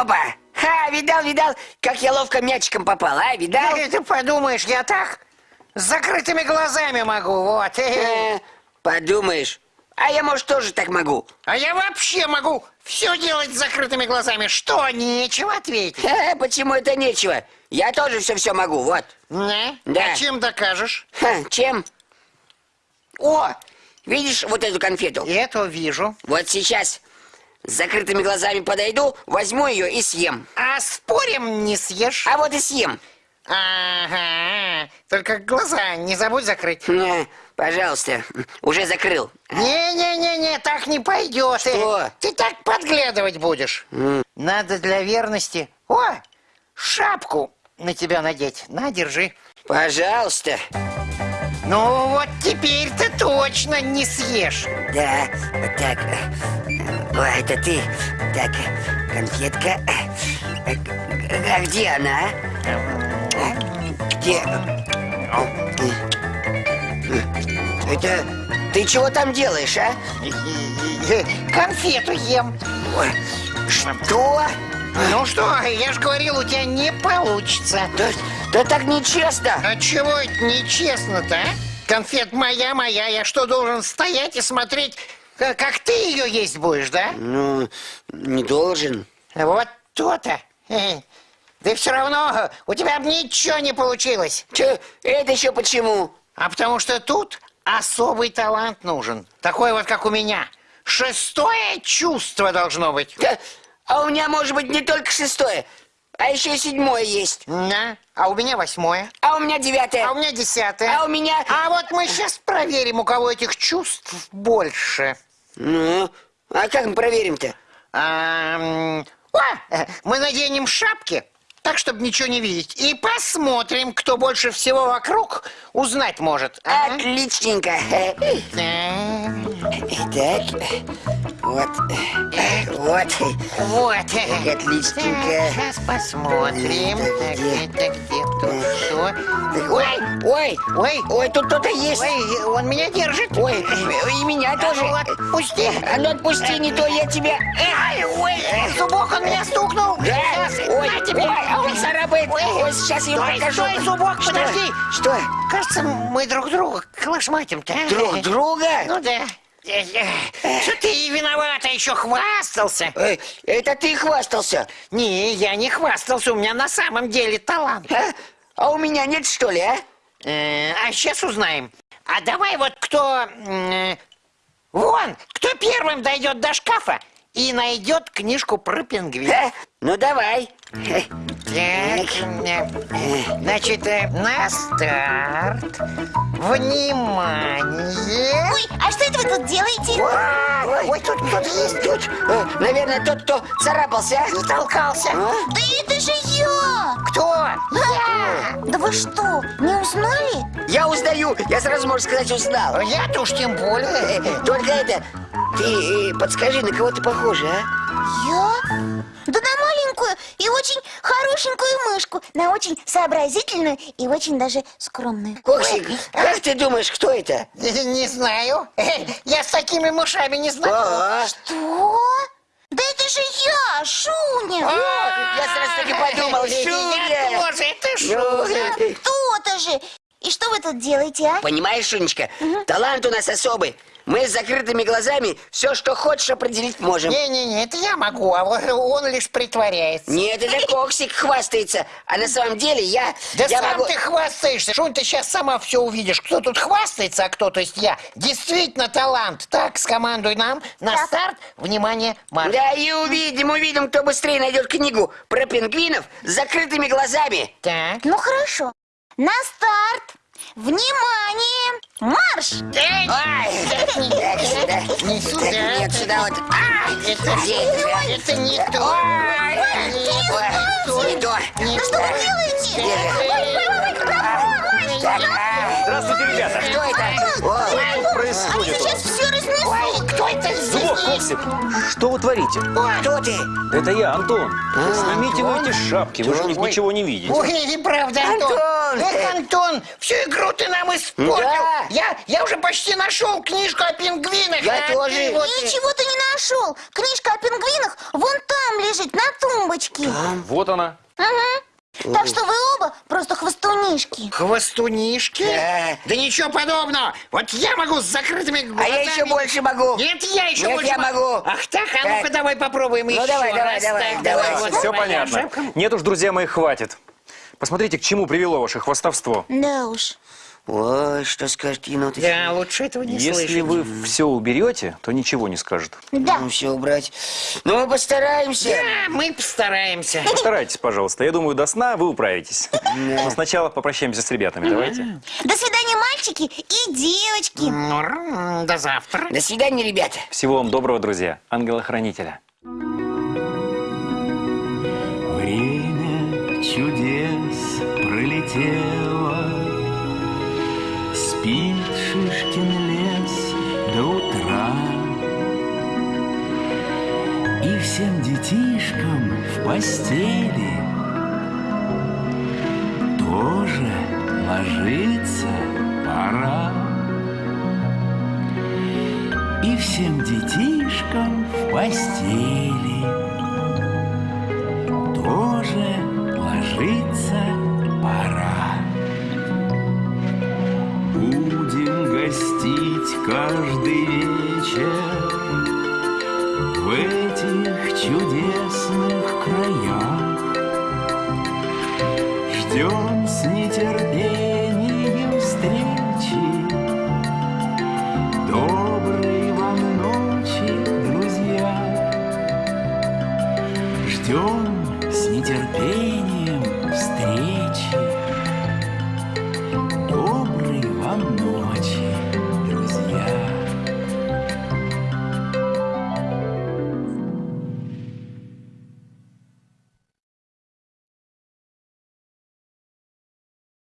Опа! Ха, видал, видал, как я ловко мячиком попал, а? Видал? Э, Ты подумаешь, я так с закрытыми глазами могу, вот. Э, подумаешь. А я, может, тоже так могу. А я вообще могу все делать с закрытыми глазами. Что, нечего ответить? Ха, почему это нечего? Я тоже все-все могу, вот. Не? Да. А чем докажешь? Ха, чем? О, видишь вот эту конфету? Эту вижу. Вот сейчас с закрытыми глазами подойду, возьму ее и съем. А спорим, не съешь? А вот и съем. Ага. Только глаза не забудь закрыть. На, пожалуйста, уже закрыл. Не-не-не-не, так не пойдет. Что? Ты так подглядывать будешь. Надо для верности. О, шапку на тебя надеть. На, держи. Пожалуйста. Ну вот теперь ты точно не съешь. Да, так. О, это ты. Так, конфетка. А где она? а? Где? Это ты чего там делаешь, а? Конфету ем. Что? Ну что, я же говорил, у тебя не получится. Да, да так нечестно. А чего это нечестно-то, а? Конфет моя, моя. Я что, должен стоять и смотреть, как, как ты ее есть будешь, да? Ну, не должен. Вот то-то. Хе. Да все равно у тебя б ничего не получилось. Че, это еще почему? А потому что тут особый талант нужен. Такой вот, как у меня. Шестое чувство должно быть. Да, а у меня может быть не только шестое, а еще и седьмое есть. Да. А у меня восьмое. А у меня девятое. А у меня десятое. А у меня... А вот мы сейчас проверим, у кого этих чувств больше. Ну, а как мы проверим-то? А, мы наденем шапки, так, чтобы ничего не видеть. И посмотрим, кто больше всего вокруг узнать может. Ага. Отличненько. Так, Так, вот, вот, Вот. отличненько. Сейчас посмотрим. Так, где, где Ой, ой, ой, ой, тут кто-то есть. ой, он меня держит. Ой, и меня А тоже. ну, отпусти. А ну отпусти, не то я тебя... Ай, ой, зубок он меня стукнул. Да? Сейчас, Ой, на тебе. ой, а он царапает. Ой, Ой, сейчас я стой, покажу. стой, зубок, Что? подожди. Что? Кажется, мы друг друга клашматим-то. а? Друг друга? Ну да. Что ты виновата, еще хвастался? Эй, это ты хвастался. Не, я не хвастался, у меня на самом деле талант. А? А у меня нет, что ли, а? Э, А сейчас узнаем. А давай вот кто... э, Вон, кто первым дойдет до шкафа и найдет книжку про пингвина. А? Ну давай. Э, Так, э, значит, э, на старт. Внимание. Ой, а что это вы тут делаете? Ой, Ой, тут кто-то есть. тут, э, наверное, тот, кто царапался. а? Толкался. А? Да это же я! Кто? Я! Да вы что, не узнали? Я узнаю, я сразу, можно сказать, узнал. Я-то уж тем более. Э, Только это, ты э, подскажи, на кого ты похожа, а? Я? Да на маленькую и очень хорошенькую мышку, на очень сообразительную и очень даже скромную. Коксик, как ты думаешь, кто это? Не знаю. Я с такими мышами не знаю. А, Что? Да это же я, Шуня! А, я сразу так и подумал, Я Шуня. тоже, э, То-то же! И что вы тут делаете, а? Понимаешь, Шунечка, талант у нас особый. Мы с закрытыми глазами все, что хочешь, определить можем. Не-не-не, это я могу, а вот он лишь притворяется. Нет, это Коксик хвастается. А на самом деле я... Да я сам могу... ты хвастаешься. Шунь, ты сейчас сама все увидишь. Кто тут хвастается, а кто, то есть я. Действительно талант. Так, скомандуй нам. На Так. старт. Внимание, марш. Да и увидим, увидим, кто быстрее найдет книгу про пингвинов с закрытыми глазами. Так. Ну хорошо. На старт! Внимание! Марш! Ай, так, сюда. Не сюда. Нет, сюда вот. А, Это, это не то. Ой, ой, не то. Не Что вы делаете? А, Здравствуйте, ребята! Кто это? Что Они происходит сейчас все разнесут. Ой, кто это здесь? Коксик, что вы творите? Кто ты? Это я, Антон. Снимите вы Антон? эти шапки, вы же Антон, ой. ничего не видите. Ой, неправда, Антон. Антон! Эх, Антон, всю игру ты нам испортил. Да. Я, я уже почти нашел книжку о пингвинах. Я а тоже. ты вот- Ничего ты не нашел. Книжка о пингвинах вон там лежит, на тумбочке. Вот она. Мгм. Так что вы оба просто хвостунишки. Хвостунишки? Да. Да ничего подобного. Вот я могу с закрытыми А глазами. я еще больше могу. Нет, я еще Нет, больше я могу. Ах так, а Так. ну-ка давай попробуем Ну, еще давай, давай, раз. давай, Так, давай. вот Все понятно. Нет уж, друзья мои, хватит. Посмотрите, к чему привело ваше хвостовство. Да уж. Ой, что скажет енот? Да, лучше этого не Если слышать. вы все уберете, то ничего не скажет. Да. Ну, все убрать. Ну, мы постараемся. Да, мы постараемся. Постарайтесь, пожалуйста. Я думаю, до сна вы управитесь. Но сначала попрощаемся с ребятами. Давайте. До свидания, мальчики и девочки. Ну, До завтра. До свидания, ребята. Всего вам доброго, друзья. Ангела-хранителя. Время чудес пролетело, Спит Шишкин лес до утра. И всем детишкам в постели Тоже ложиться пора. И всем детишкам в постели тоже ложиться пора. Гостить каждый вечер в этих чудесных краях. Ждем с нетерпением встречи.